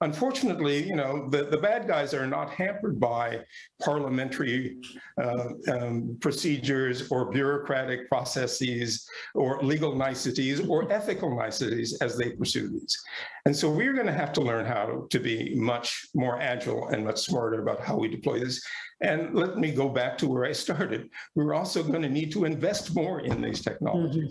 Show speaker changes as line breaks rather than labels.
unfortunately, you know, the, the bad guys are not hampered by parliamentary uh, um, procedures or bureaucratic processes or legal niceties or ethical niceties as they pursue these. And so we're going to have to learn how to be much more agile and much smarter about how we deploy this. And let me go back to where I started. We're also going to need to invest more in these mm-hmm. technologies.